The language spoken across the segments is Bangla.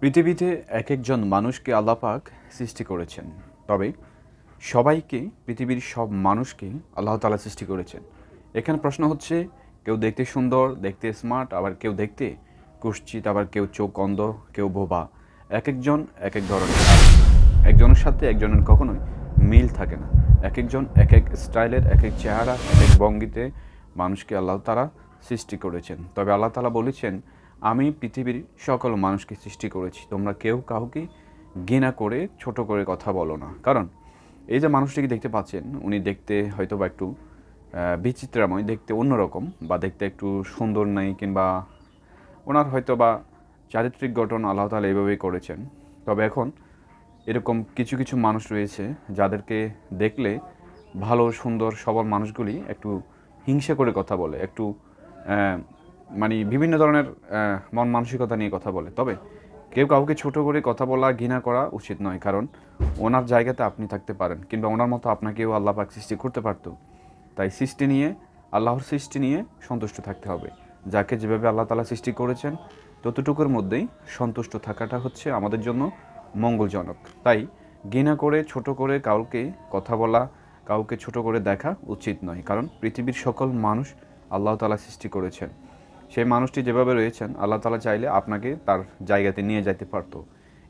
পৃথিবীতে এক একজন মানুষকে আল্লাপাক সৃষ্টি করেছেন। তবে সবাইকে, পৃথিবীর সব মানুষকে আল্লাহ তালা সৃষ্টি করেছেন। এখানে প্রশ্ন হচ্ছে, কেউ দেখতে সুন্দর, দেখতে স্মার্ট আবার কেউ দেখতে কুশ্চিত, আবার কেউ চোখ অন্ধ, কেউ বোবা। এক একজন এক এক ধরনের। একজনের সাথে একজনের কখনোই মিল থাকে না। এক একজন এক এক স্টাইলের এক এক চেহারা এক এক ভঙ্গিতে মানুষকে আল্লাহ তালা সৃষ্টি করেছেন। তবে আল্লাহ তালা বলেছেন আমি পৃথিবীর সকল মানুষকে সৃষ্টি করেছি। তোমরা কেউ কাউকে ঘৃণা করে, ছোট করে কথা বলো না। কারণ এই যে মানুষটিকে দেখতে পাচ্ছেন, উনি দেখতে হয়তো বা একটু বিচিত্রাময়, দেখতে অন্যরকম বা দেখতে একটু সুন্দর নেই কিংবা ওনার হয়তো বা চারিত্রিক গঠন আল্লাহ তালা এইভাবেই করেছেন। তবে এখন এরকম কিছু কিছু মানুষ রয়েছে যাদেরকে দেখলে ভালো, সুন্দর, সবল মানুষগুলি একটু হিংসা করে কথা বলে, একটু মানে বিভিন্ন ধরনের মন মানসিকতা নিয়ে কথা বলে। তবে কেউ কাউকে ছোট করে কথা বলা, ঘৃণা করা উচিত নয়। কারণ ওনার জায়গাতে আপনি থাকতে পারেন। কিংবা ওনার মতো আপনাকেও আল্লাহ পাক সৃষ্টি করতে পারতো। তাই সৃষ্টি নিয়ে, আল্লাহর সৃষ্টি নিয়ে সন্তুষ্ট থাকতে হবে। যাকে যেভাবে আল্লাহ তালা সৃষ্টি করেছেন, ততটুকুর মধ্যেই সন্তুষ্ট থাকাটা হচ্ছে আমাদের জন্য মঙ্গলজনক। তাই ঘৃণা করে, ছোট করে কাউকে কথা বলা, কাউকে ছোট করে দেখা উচিত নয়। কারণ পৃথিবীর সকল মানুষ আল্লাহ তালা সৃষ্টি করেছেন। সেই মানুষটি যেভাবে রয়েছেন, আল্লাহ তালা চাইলে আপনাকে তার জায়গাতে নিয়ে যেতে পারতো।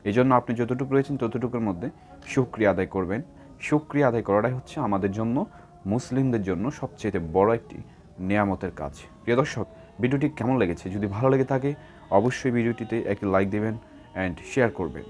এই জন্য আপনি যতটুকু রয়েছেন ততটুকুর মধ্যে সুক্রিয়া আদায় করবেন। সুক্রিয়া আদায় করাটাই হচ্ছে আমাদের জন্য, মুসলিমদের জন্য সবচেয়ে বড় একটি নিয়ামতের কাজ। প্রিয় দর্শক, ভিডিওটি কেমন লেগেছে? যদি ভালো লেগে থাকে, অবশ্যই ভিডিওটিতে একটি লাইক দেবেন অ্যান্ড শেয়ার করবেন।